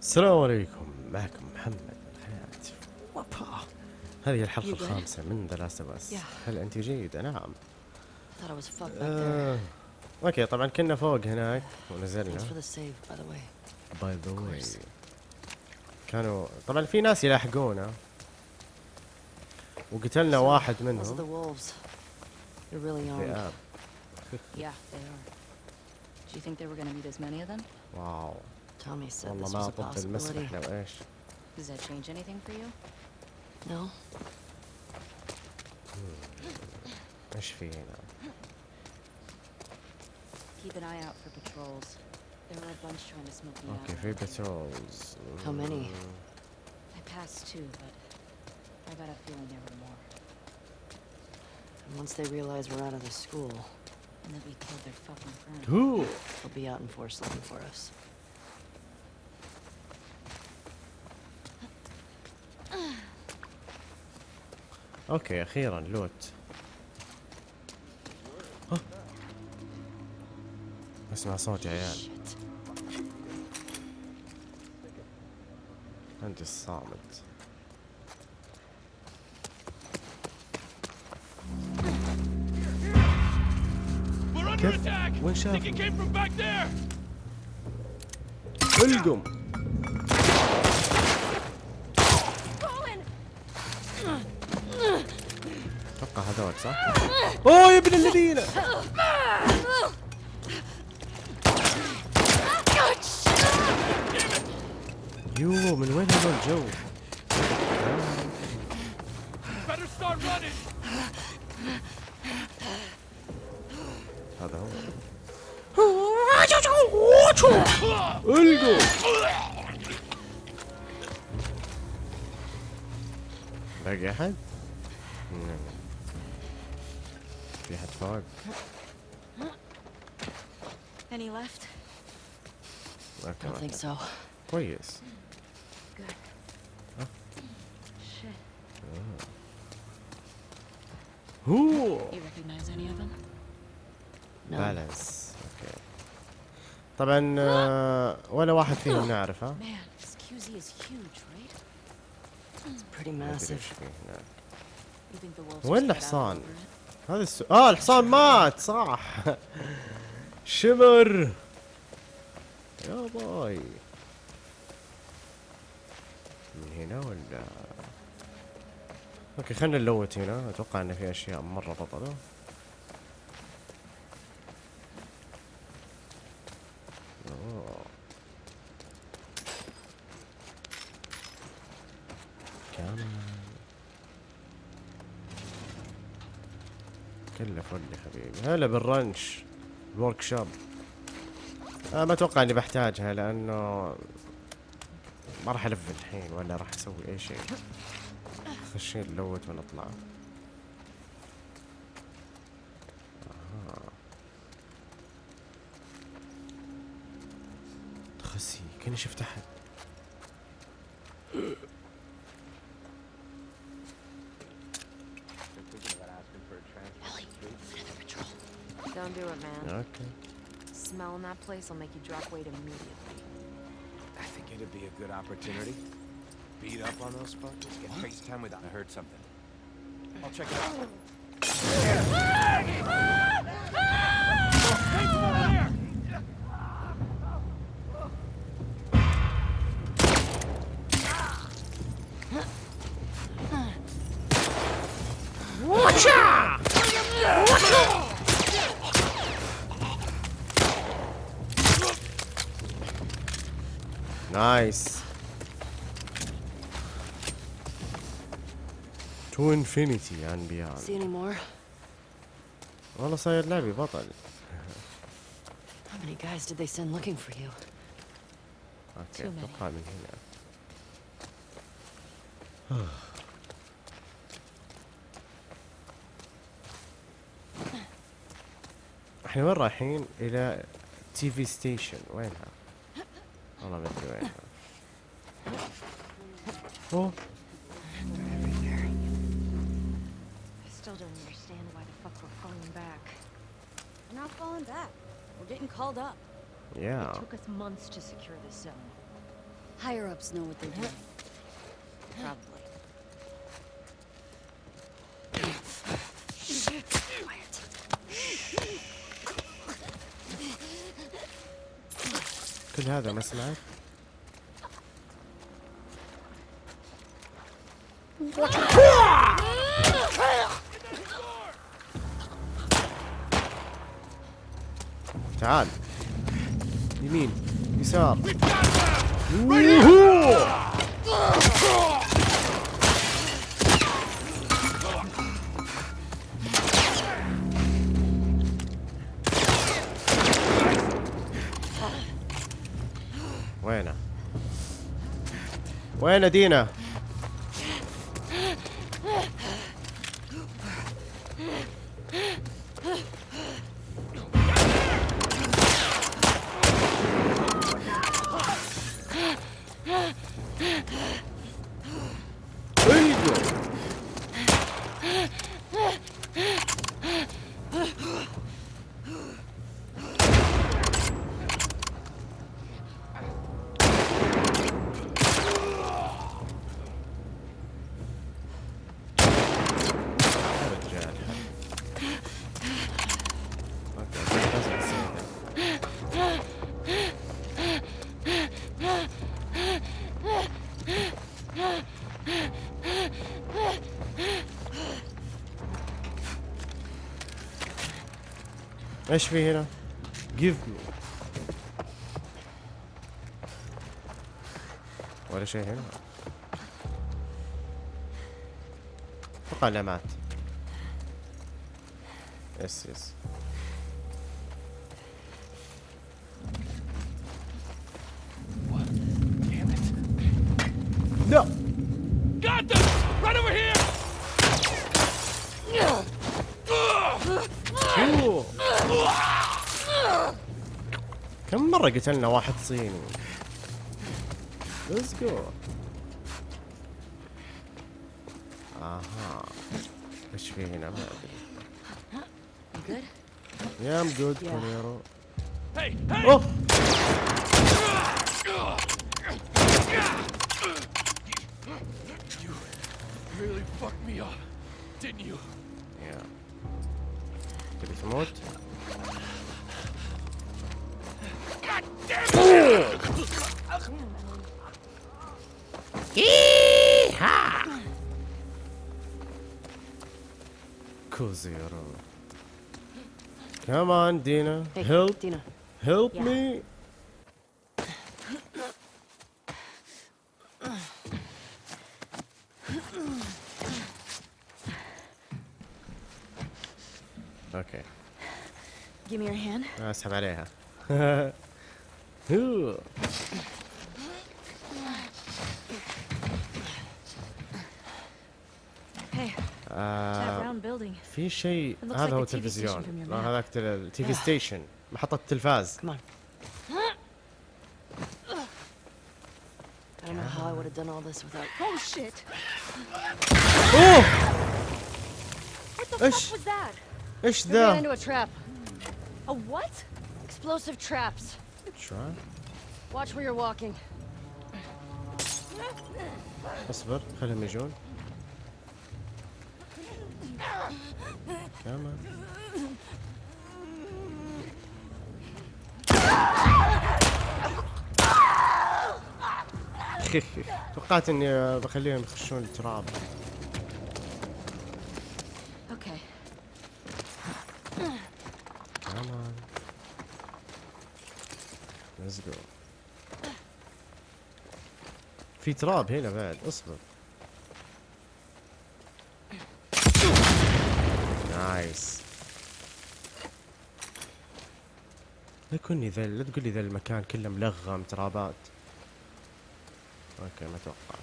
السلام عليكم. معكم محمد من الحياة هذه الحلقة الخامسة من The Last of Us هل أنت جيدة؟ نعم. آه. okay طبعا كنا فوق هناك ونزلنا. by the way كانوا طبعا في ناس يلاحقونا. وقتلنا واحد منهم. واو Tommy said والله this ما was a طب المسبح possibility. لو ايش Does that change anything for you? No? ايش في هنا Keep an eye out for patrols. There were a bunch trying to smoke me اوكي out. في بترولز How many? I passed two, but I got a feeling there were more. And once they realize we're out of the school, And that we killed their fucking friend. هو they'll be out in force looking for us. أوكي أخيرا لوت ها. اسمع صوت يا عيال. أنت الصامت كيف؟ وين شافوا؟ القم أتوقع هذول صح؟ أوه يا ابن الذين يو من وين هذول running! هذا هو القم باقي أحد؟ في احد فوق؟ Any left? I أوكي don't think so. كويس Good. Shit. هو You recognize any of them? No. بالانس أوكي طبعا آه، ولا واحد فيهم نعرفه Man, this QZ is huge, right? Pretty ما أدري massive. إيش فيه هناك. You think the wolves وين just got out الحصان؟ هذا السؤال آه الحصان مات صح. شمر. يا باي. من هنا ولا؟ okay خلينا ن loot هنا. أتوقع إن في أشياء مرة بطلة أوه. كمان كله full يا حبيبي هلا بال wrench الورك شوب آه ما أتوقع إني بحتاجها لأنه ما راح ألف الحين ولا راح أسوي أي شيء. خش نلوت ونطلع. تخسي كأني شفت أحد. That place will make you drop weight immediately. I think it'd be a good opportunity. Beat up on those fuckers, get FaceTime with I heard something. I'll check it out. nice to infinity and beyond See any more? والله صاير لعبي بطل How many guys did they send looking for you? okay Too many. أتوقع من هنا إحنا وين رايحين؟ إلى تي في ستيشن وينها؟ All of it to it. Oh. I still don't understand why the fuck we're falling back. We're not falling back. We're getting called up. Yeah. It took us months to secure this zone. Higher ups know what they're doing. Probably. كل هذا ما سمعت؟ تعال. يمين يسار. وين دينا أيوه يا رجال أوكي لازم نسوي ذا. إيش في هنا؟ give me. ولا شيء هنا؟ أتوقع علامات يس يس. لا Got them! Right over here! أوه. كم مرة قتلنا واحد صيني let's go آها إيش في هنا ما أدري? yeah I'm good Yeah. كونيرو Hey, hey! أوه You really fucked me up, didn't you? يا تبي تموت؟ كوزيرو كمان دينا Hey, هيلب Dina. هيلب Yeah. مي أوكي Give me your hand. اسحب عليها هو. Hey, that آه، round building. في شيء It looks هذا like هو a TV station التلفزيون from your لا map. هذاك تل- التي في ستيشن محطة التلفاز Come on. I don't know how I would have done all this without. Oh shit! اوه What the إيش؟ fuck was that? إيش We ran ذا؟ into a trap. A what? Explosive traps. Watch where you're walking. اصبر خليهم يجون. كمان. توقعت إني بخليهم يخشون ال trap Okay. كمان let's go في trap هنا بعد اصبر. nice. لا تكوني ذا لا تقول لي ذا المكان كله ملغم trap ات. okay ما أتوقع.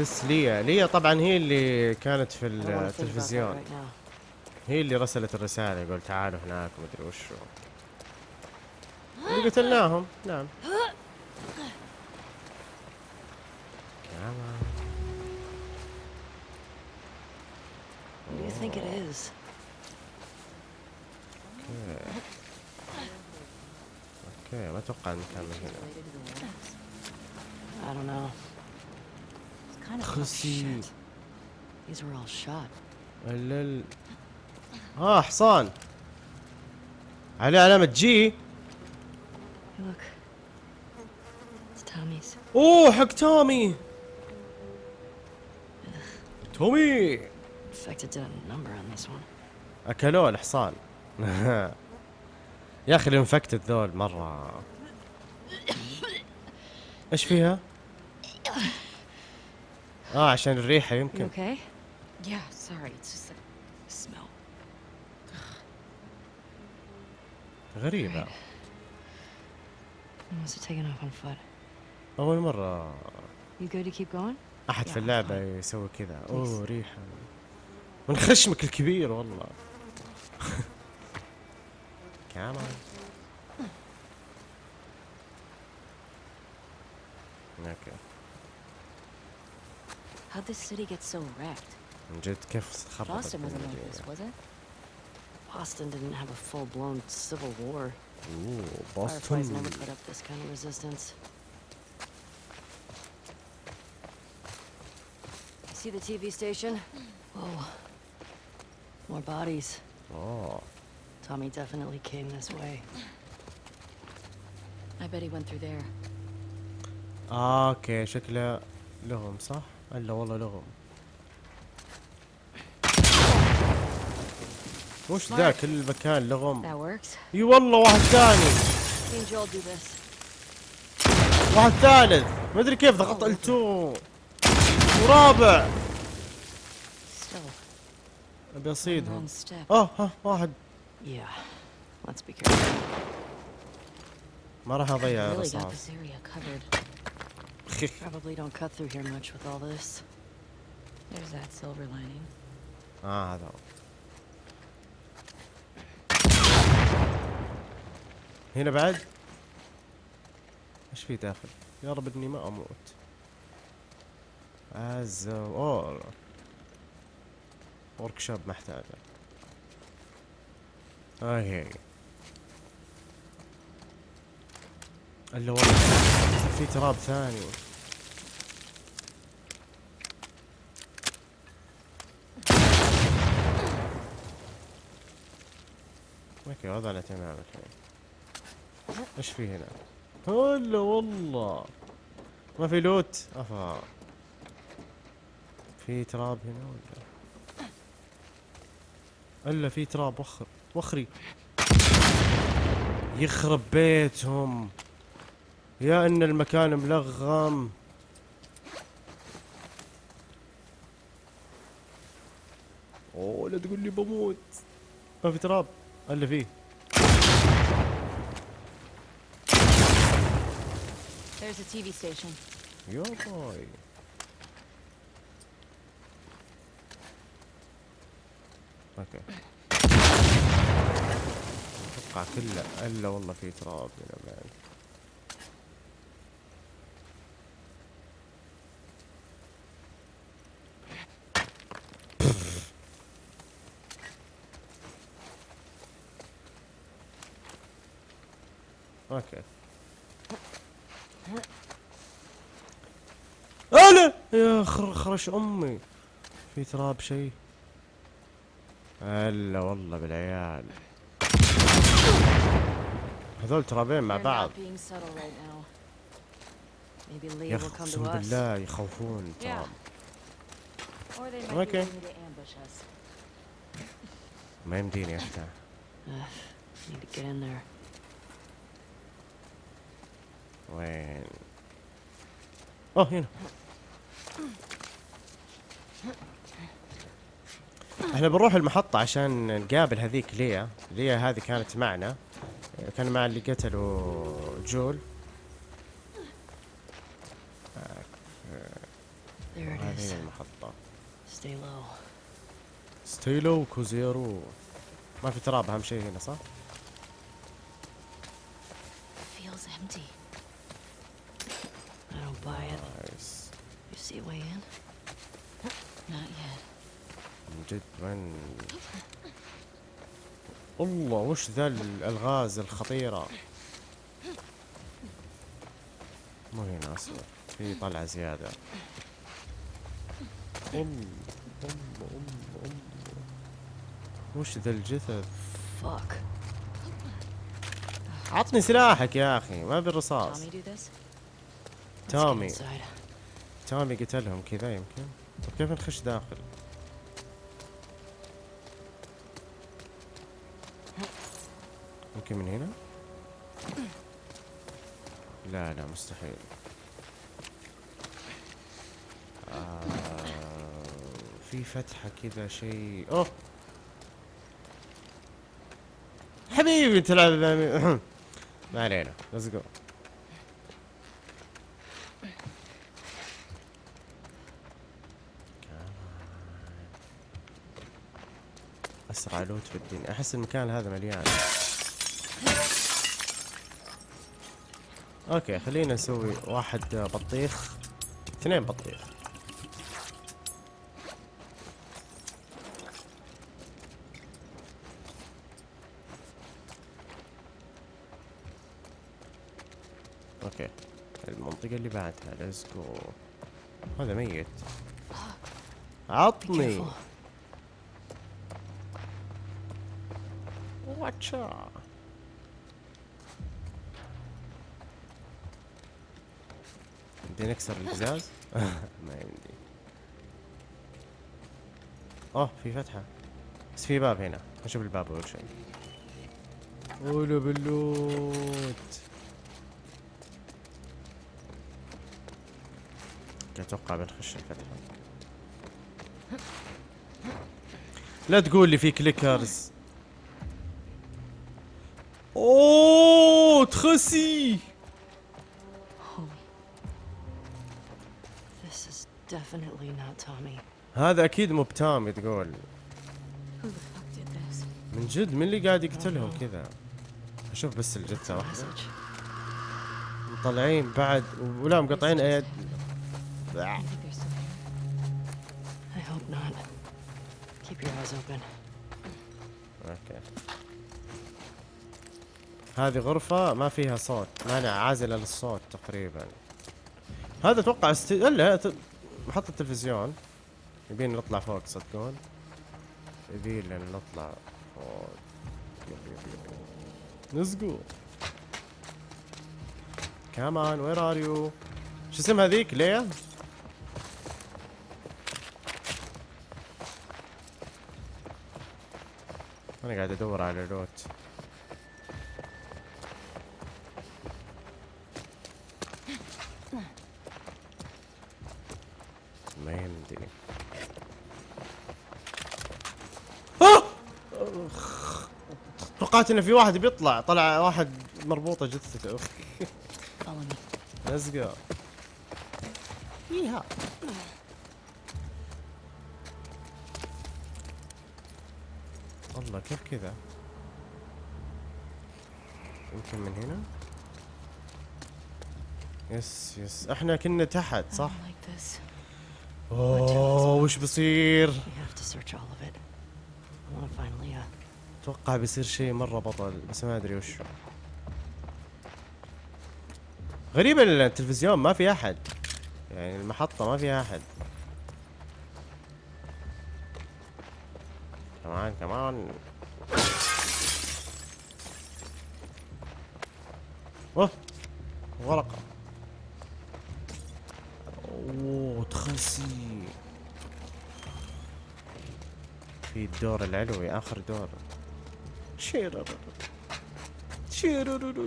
بس ليا ليا طبعا هي اللي كانت في التلفزيون. هي اللي رسلت الرسالة يقول تعالوا هناك ومدري وش. اللي قتلناهم. نعم. okay okay ما أتوقع المكان هنا. I don't know. It's kind of خسي Shit. These were all shot. ال آه حصان عليه علامة J Hey, look. It's Tommy's. أوه حق تومي تومي Infected did a number on this one. اكلوه الحصان يا أخي ال infected ذول مرة إيش فيها؟ آه عشان الريحة يمكن. okay يا sorry it's smell غريبة. Was taken off on foot. أول مرة. You go to keep going? أحد في اللعبة يسوي كذا. أوه ريحة. من خشمك الكبير والله. كمان أوكي How'd this city get so wrecked? من جد كيف خربت Boston wasn't like this, المدينة was it? Boston didn't have a full-blown civil war. اوه Fireflies never بoston put up this kind of resistance. See the TV station? Whoa. More bodies. اوه Tommy definitely came this way. I bet he went through there. آه اوكي شكله لغم صح؟ الا والله لغم وش ذا كل مكان لغم. إي والله واحد ثاني. واحد ثالث. ما أدري كيف ضغطت التو. ورابع. Still, أبي أصيدهم. آه ها واحد. ما راح أضيع Really got الرصاص this area covered. Probably don't cut through here much with all this. There's that silver lining. آه هذا هنا بعد إيش في داخل يا رب اني ما أموت از اوه ورك شوب محتاجه أوكي الا والله في تراب ثاني. أوكي وضعنا تمام الحين إيش في هنا؟ هلا والله. ما في لوت. أفا. في تراب هنا ولا؟ إلا في تراب وخر وخري. يخرب بيتهم. يا إن المكان ملغم أوه لا تقول لي بموت. ما في trap. الا فيه. There's a TV station. يا باي. okay. أتوقع كله إلا والله في trap هنا بعد okay أنا يا خرش أمي. في trap شيء. الا والله بالعيال. هذول trap ين مع بعض. يا أخي بالله يخوفون trap okay ما يمديني افتح وين؟ أوه هنا. إحنا بنروح المحطة عشان نقابل هذيك ليا ليا هذه كانت معنا كان مع اللي قتلوا جول هذه المحطة low. ستيلو كوزيرو ما في trap أهم شيء هنا صح؟ Feels empty. I don't buy it. You see a way in? Not yet. من جد وين الله وش ذا الألغاز الخطيرة؟ مو هنا أصلا في طلعة زيادة. أم أم أم أم. وش ذا الجثث؟ Fuck. عطني سلاحك يا أخي ما ابي الرصاص. Tommy do this? Let's get تومي تومي قتلهم كذا يمكن. طيب كيف نخش داخل؟ يمكن من هنا؟ لا لا مستحيل. آه في فتحة كذا شيء. أوه! حبيبي تلعب ما علينا let's go. أسرع loot في الدنيا أحس المكان هذا مليان. okay خلينا نسوي واحد بطيخ. اثنين بطيخ. okay المنطقة اللي بعدها. let's هذا ميت. عطني. واتشا بدي نكسر القزاز ما يمدي. أوه في فتحة. بس في باب هنا. نشوف الباب اول شيء. ولا بلوت أتوقع بنخش الفتحة. لا تقول لي في كليكرز Oh, Tracy! هذا أكيد مو بتام تقول. من جد من اللي قاعد يقتلهم كذا؟ أشوف بس الجثة واحدة. مطلعين بعد ولا مقطعين أيد. أوكي. هذه غرفة ما فيها صوت مانع عازلة للصوت تقريبا. هذا أتوقع است... لا ت- محطة تلفزيون يبين نطلع فوق تصدقون يبين لنا نطلع فوق. Come on where are you شو اسم هذيك ليا؟ أنا قاعد أدور على لوت. أخ. توقعت إن في واحد بيطلع. طلع واحد مربوطة جثته go. يها الله كيف كذا؟ يمكن من هنا؟ يس يس إحنا كنا تحت I صح؟ Don't like this. أوه وش uh, أتوقع بيصير شيء مرة بطل بس ما أدري وش. غريبة إن التلفزيون ما في أحد. يعني المحطة ما فيها أحد. كمان كمان أوه ورقة اوه تخسي في الدور العلوي آخر دور شيرر شيرر?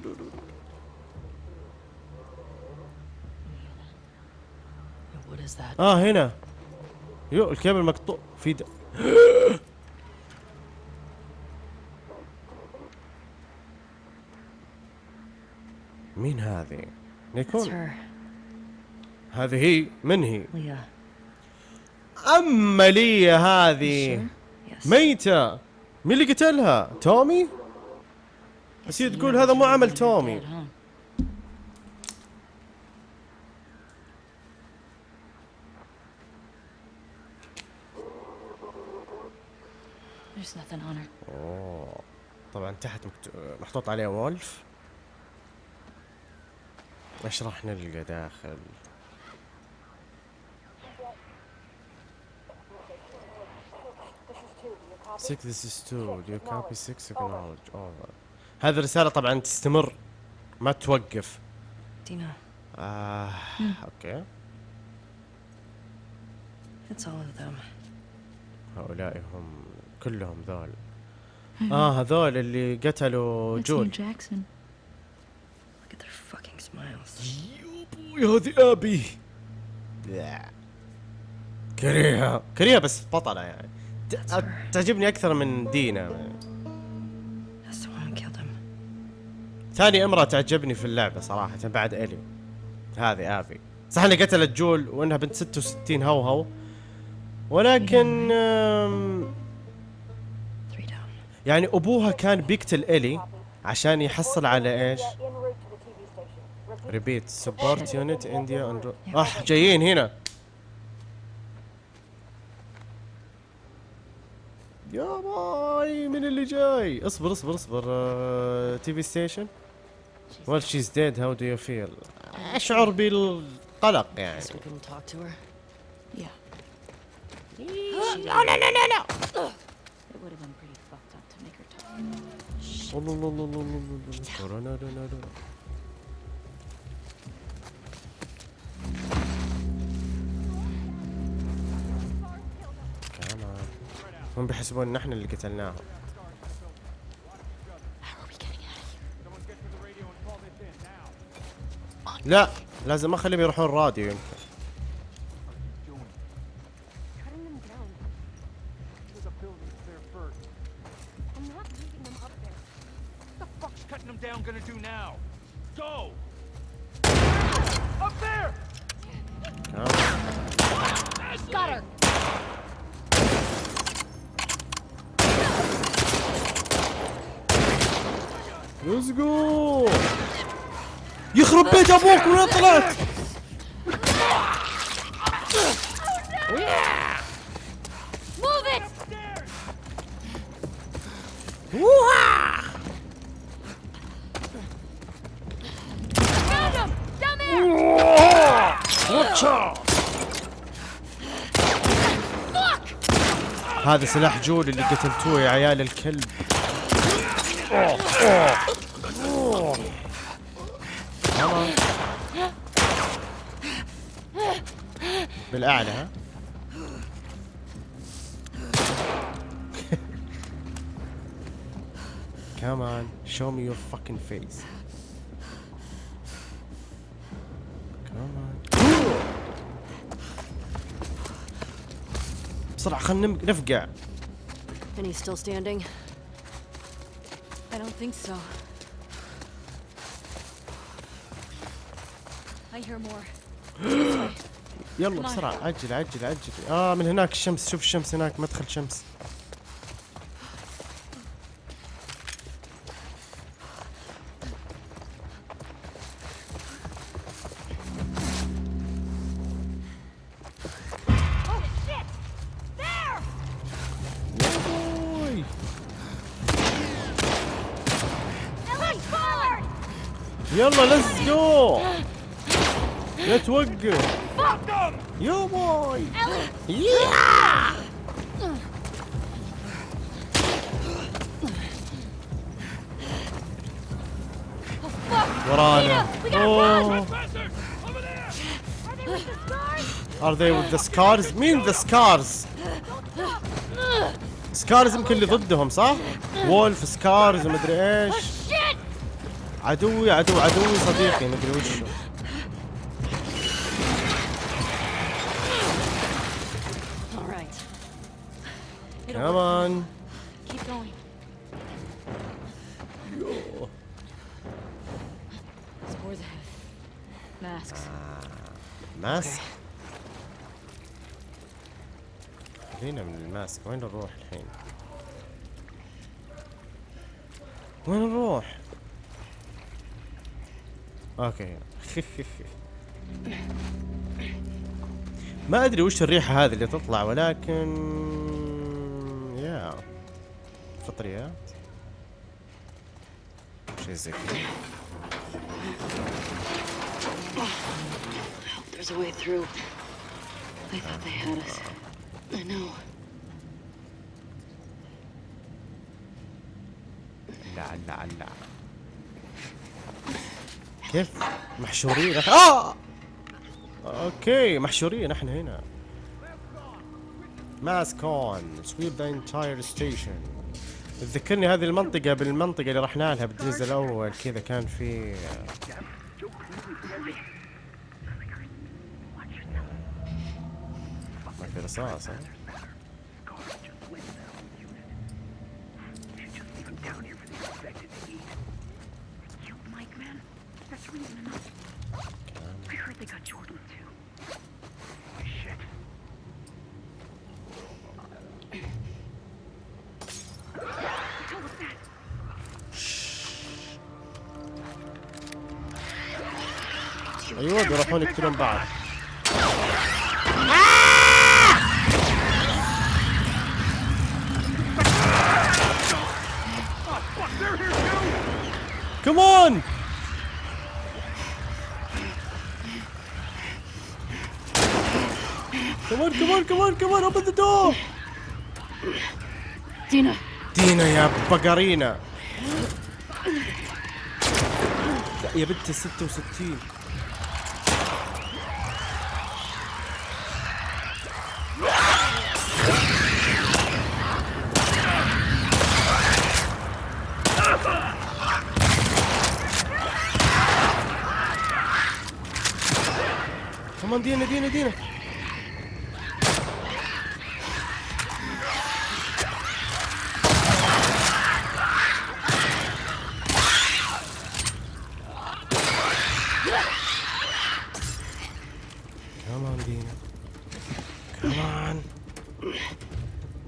آه هنا يو الكابل مقطوع في د... مين هذه؟ It's يكون her, هذه هي من هي؟ اما لي هذه. ميتة. مين اللي قتلها؟ تومي؟ بس هي تقول هذا مو عمل تومي. أوه. طبعا تحت مكتو... محطوط عليه وولف. إيش راح نلقى داخل؟ Six, this is two. Do you copy six? Acknowledge. Over. هذه الرسالة طبعا تستمر ما توقف. Dina, آه أوكي. it's all of them. هؤلاء هم كلهم ذول. آه هذول اللي قتلوا جول. Jackson. Look at their fucking smiles. يا أبوي هذه آبي. كريهة كريهة بس بطلة يعني. تعجبني أكثر من دينا. ثاني امرأة تعجبني في اللعبة صراحة بعد إلي هذه ابي صح انها قتلت جول وإنها بنت 66 هوهو ولكن. يعني أبوها كان بيقتل إلي عشان يحصل على إيش؟ ريبيت سبورت يونت انديا اح جايين هنا يا باي من اللي جاي اصبر اصبر اصبر تي في ستيشن Well she's dead how do you feel اشعر بالقلق يعني Guess we couldn't talk to هم بيحسبون إن إحنا اللي قتلناهم? لا لازم أخليهم يروحون الراديو يمكن Cutting them down. There's a building there first. I'm not leaving them up there. What the fuck's cutting them down gonna do now? Go! Up there! كمان. Got her! ليتس جو يخرب بيت أبوك وين طلعت! هذا سلاح جول اللي قتلتوه يا عيال الكلب. بالاعلى ها Come on, show me your fucking face. Come on. بسرعة خلنا نم- نفقع. Penny's still standing? I don't think so. I hear more. يلا بسرعة عجل عجل عجل. آه من هناك الشمس شوف الشمس هناك مدخل شمس. يلا let's go. لا توقف. يا باي. ورانا. أوه. Are they with the scars? مين the scars؟ Scars يمكن اللي ضدهم صح؟ وولف سكارز ومدري إيش Shit! عدوي عدو عدوي صديقي مدري وشو كمان Keep going. Spores ahead. Masks. ماسك خلينا من ال mask وين نروح الحين؟ وين نروح؟ okay ما أدري وش الريحة هذه اللي تطلع ولكن yeah. فطريات شيء زي كذا. There's a way through. They thought they had us. I know. لا لا لا. كيف؟ محشورين. آه! okay محشورين. إحنا هنا. mask on sweep the entire station تذكرني هذه المنطقة بالمنطقة اللي رحنا لها بالجزء الأول كذا كان في ما في رصاص ها؟ Mike, man. That's reason enough. حوالي كثير بعض Come on! Come on, come on, come on, come on, open the door! دينا دينا يا بقرينا يا بنت 66 دينا دينا دينا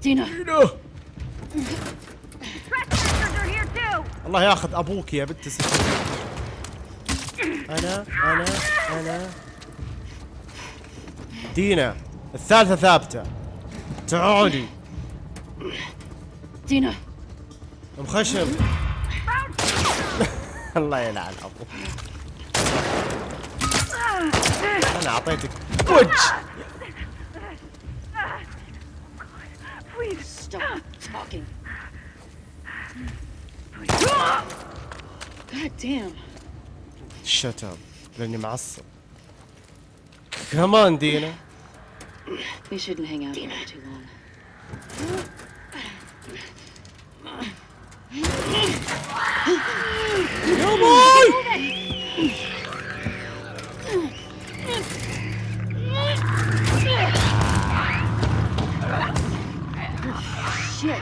دينا الله ياخذ أبوك يا بنت أنا أنا أنا. دينا الثالثة ثابتة تعالي Dina. مخشم الله يلعن أبوك أنا أعطيتك وجه Please. Stop talking. God damn. شت اب لأني معصب Come on, Dina. We shouldn't hang out here too long. Come on! Shit!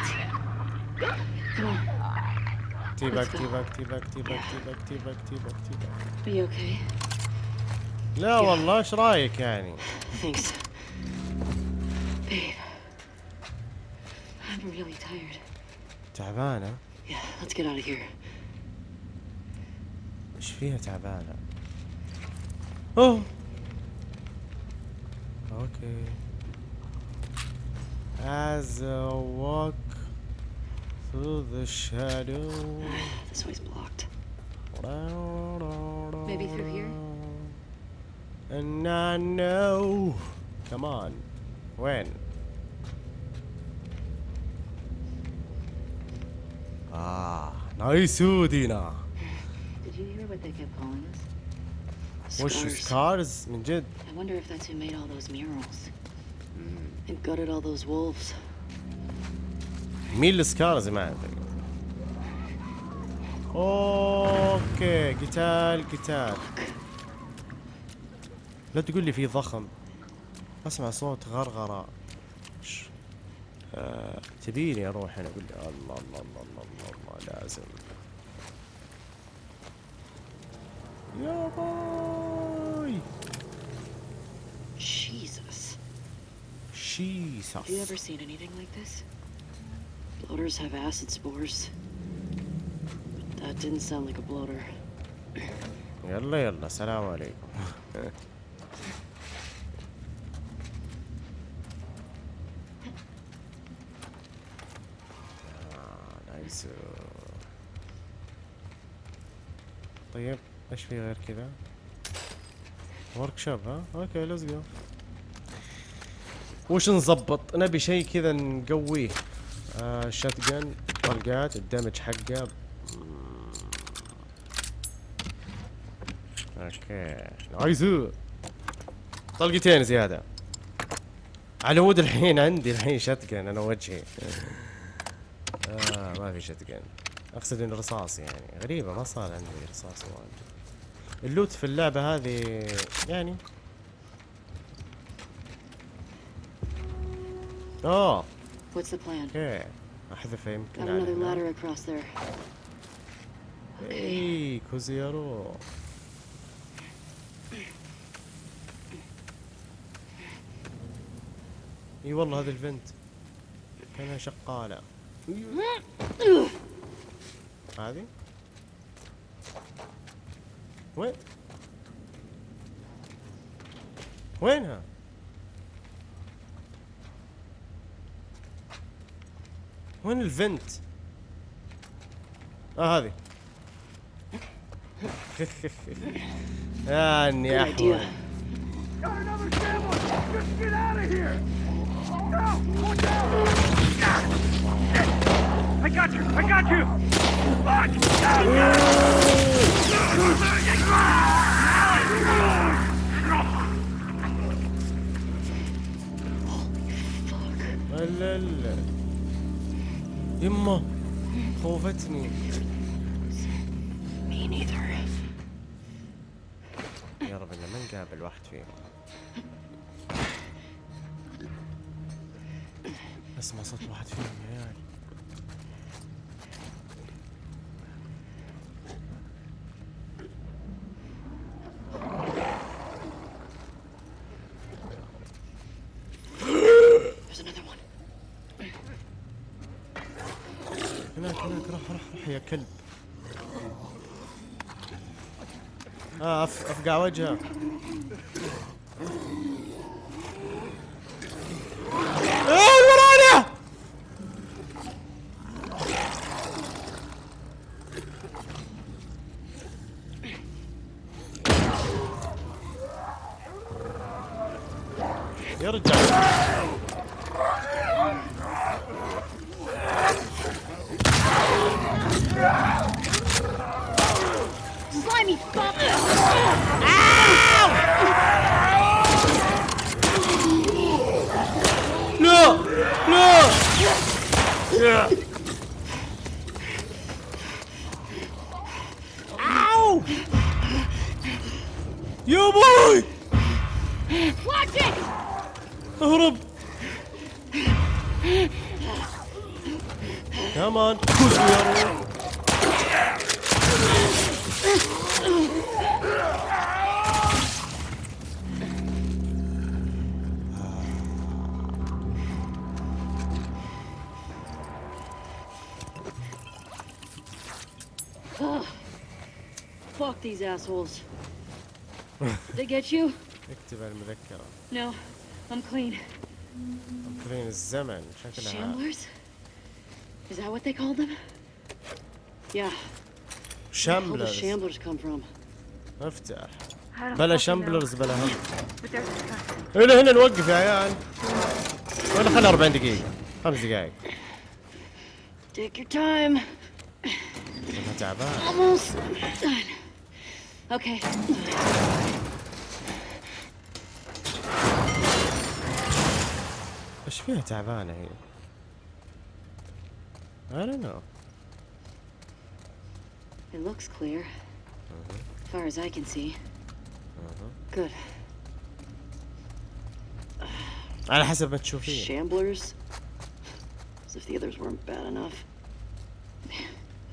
Come on. T-back, T-back, T-back, T-back, T-back, T-back, T-back, T-back. Be okay. لا والله ايش رايك يعني Thanks. Babe. I'm really tired. تعبانة Yeah, let's get out of here. ايش فيها تعبانة اوه اوكي As I walk through the shadow This way's blocked. Maybe through here? And I know Come on وين آه نايس دينا Did you hear what they kept calling us? وش Scars. سكارز من جد I wonder if that's who made all those murals. And gutted all those wolves. مين السكارز ما ادري اوكي قتال قتال لا تقول لي في ضخم أسمع صوت غرغرة ش- آه، تبيني أروح أنا أقول لي الله الله الله الله الله, الله لازم يا باي Jesus. شيسس Have you ever seen anything like this? Bloaters have acid spores. But that didn't sound like a bloater. يلا يلا سلام عليكم nice طيب إيش في غير كذا workshop ها؟ okay let's go وش نظبط؟ نبي شيء كذا نقويه. آه shotgun طلقات ال damage حقه. okay. nice طلقتين زيادة. على مود الحين عندي الحين شتقن أنا وجهي. آه ما في شتقن أقصد انه رصاص يعني. غريبة ما صار عندي رصاص واجد. اللوت في اللعبة هذه يعني اوه What's the plan? أوكي احذفه يمكن Got على another هنا. ladder across there. اي كوزيرو إي والله هذه الفنت كانها شقالة هذه وين وينها وين الفنت آه هذه يعني! No! Watch out! I got you! I got you! Fuck! لا لا يمه خوفتني. Me neither. يا رب إنه ما نقابل واحد فيهم. أسمع صوت واحد فيهم يا عيال. هناك روح روح روح يا كلب. آه أفقع وجهه. Assholes. Did they get you? اكتب المذكرة No, I'm clean. مكرين الزمن شكلها Shamblers? Is that what they called them? Yeah. Where the Shamblers shamblers come from? افتح I don't بلا Shamblers بلا هم. هنا هنا نوقف يا عيال ولا خلي 40 دقيقة خمس دقايق Take your time. أنا تعبان Almost done. Okay. ايش فيها تعبانة هي؟ I don't know It looks clear. As far as I can see. Good. على حسب ما تشوفين Shamblers? As if the others weren't bad enough.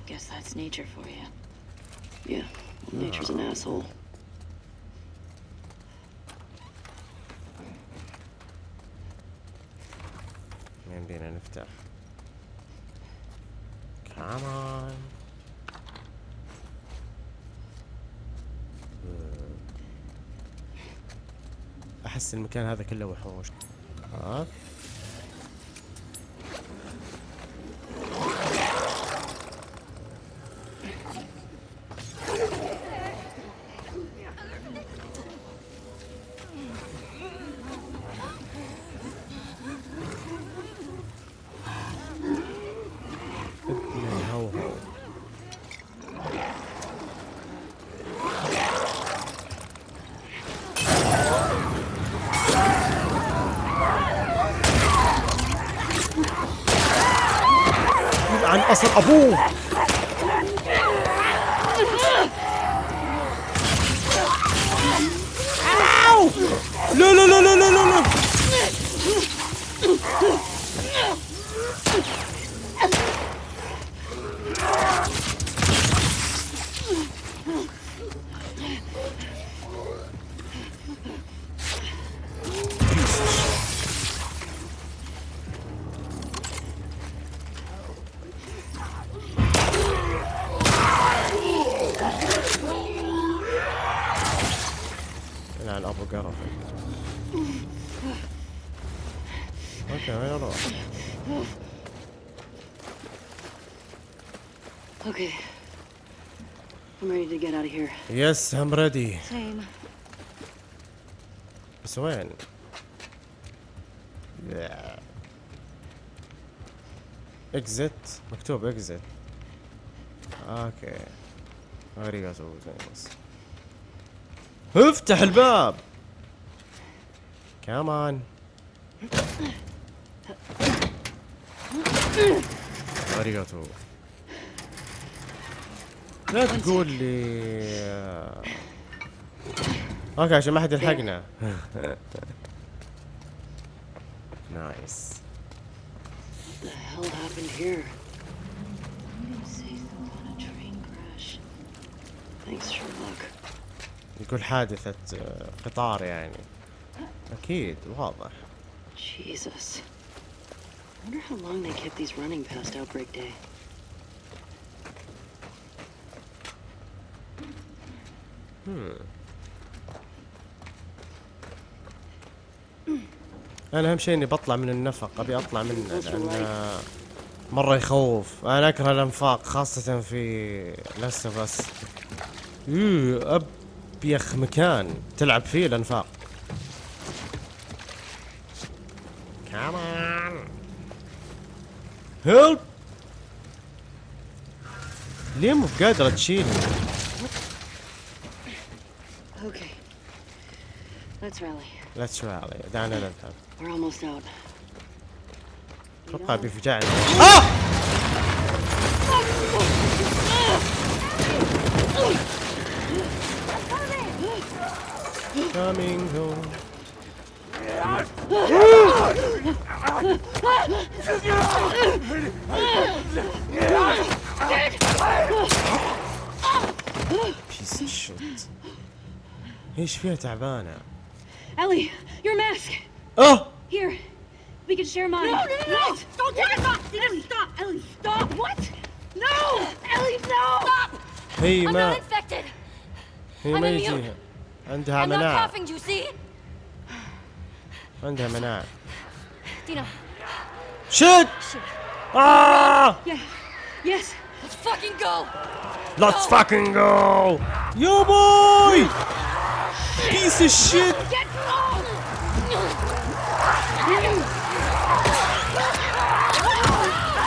Guess that's nature for you. Yeah, Well, nature's an asshole. يمدينا نفتح كمان أحس المكان هذا كله وحوش. ها أصلا أبوه. yes I'm ready بس وين؟ exit مكتوب exit okay غريب أسوي زي بس افتح الباب! كمان غريب أسوي لا تقول لي okay عشان ما حد يلحقنا nice. يقول حادثة آه، قطار يعني أكيد واضح Jesus. I wonder how long they kept these running past Outbreak Day. أنا أهم شيء إني بطلع من النفق أبي أطلع منه لأن مرة يخوف. أنا أكره الأنفاق خاصة في لسه بس ابيخ مكان تلعب فيه الأنفاق. كمان هيلب ليه مو قادره تشيلني؟ Okay. Let's rally. Let's rally. Down no, no, no. We're almost out. Proprio rifugiato. Oh! Coming home. Piece of shit. ايش فيها تعبانة؟ Ellie, your mask. اه Here, we can share mine. No, no, no, no! Don't take it off! Ellie, stop! Ellie, stop! What? No! Ellie, no! Stop! هي I'm ما not infected. هي ما I'm immune. يجيها عندها I'm not مناعة coughing. Do you see? عندها مناعة Dina, شت آه yeah, yes. Let's fucking go. Let's fucking go يا بوي Piece of shit.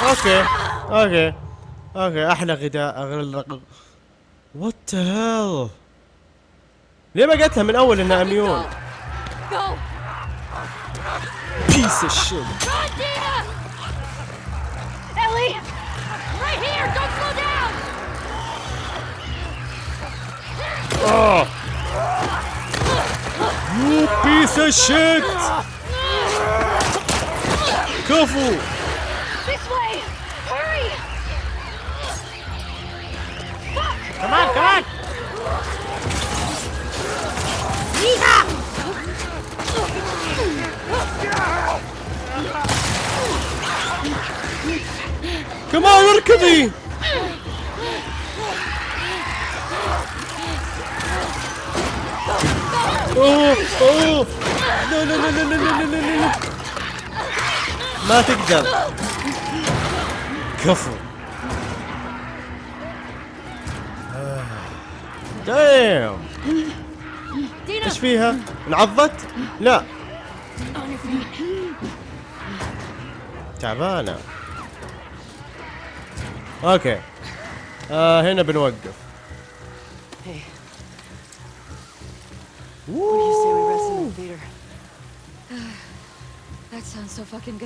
okay okay okay أحلى غداء. اغلق what the hell ليه ما قلت لها من أول إنها immune؟ Piece of piece of shit! Careful! This way! Hurry! Fuck. Come on, come on! Yeehaw! Come on, look at me! لا لا لا لا لا ما تقدر. كفو. دايم. إيش فيها؟ انعضت؟ لا. تعبانة. أوكي. آه هنا بنوقف. Good.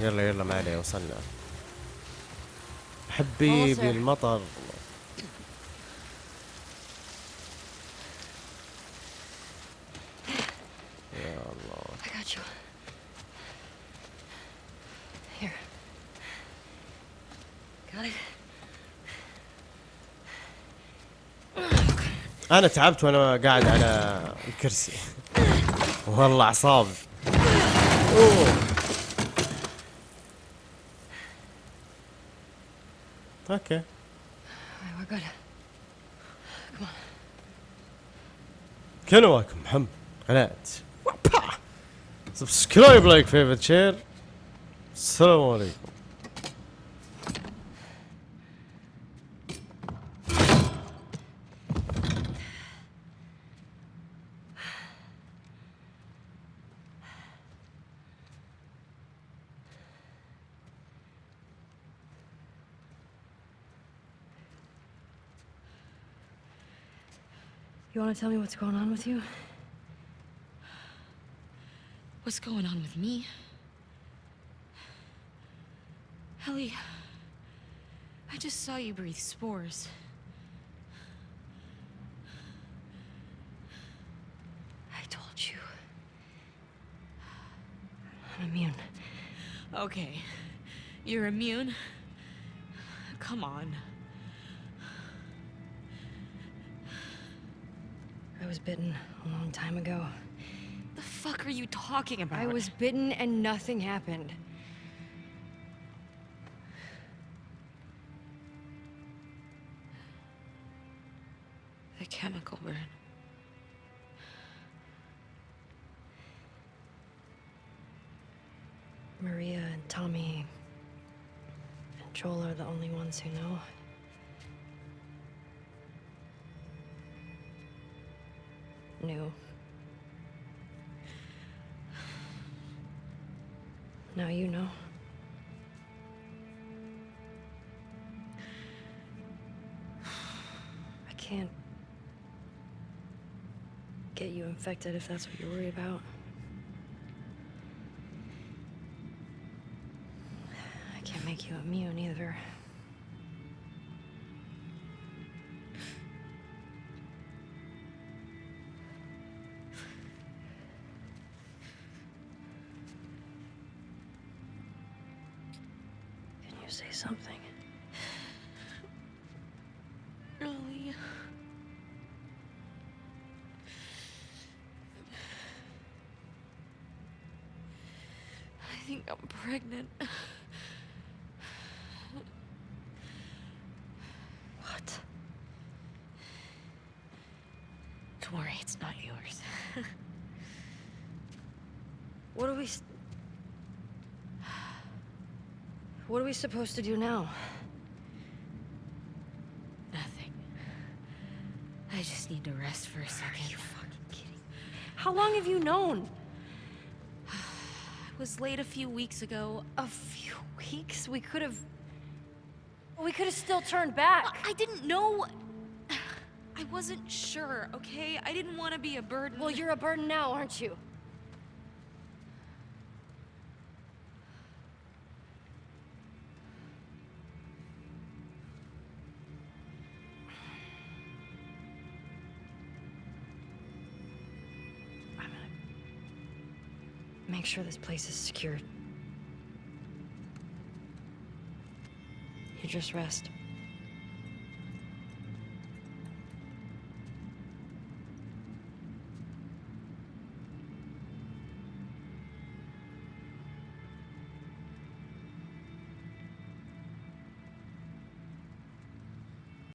يلا يلا ما عليه وصلنا حبيبي المطر يا الله I got you. Here. Got it? أنا تعبت وأنا قاعد على الكرسي والله اعصابي أوه. okay. معكم محمد قناة subscribe like favorite share السلام عليكم. Tell me what's going on with you? What's going on with me? Ellie, I just saw you breathe spores. I told you. I'm immune. Okay, you're immune? Come on. I was bitten a long time ago. The fuck are you talking about? I was bitten and nothing happened. the chemical burn. Maria and Tommy and Joel are the only ones who know. Knew. Now you know. I can't get you infected if that's what you're worried about. I can't make you immune either. Think I'm pregnant. What? Don't worry, it's not yours. What are we. What are we supposed to do now? Nothing. I just need to rest for a second. Are you fucking kidding? How long have you known? Was late a few weeks ago. A few weeks? We could have. We could have still turned back. I didn't know. I wasn't sure, okay? I didn't want to be a burden. Well, you're a burden now, aren't you? Sure this place is secured. You just rest.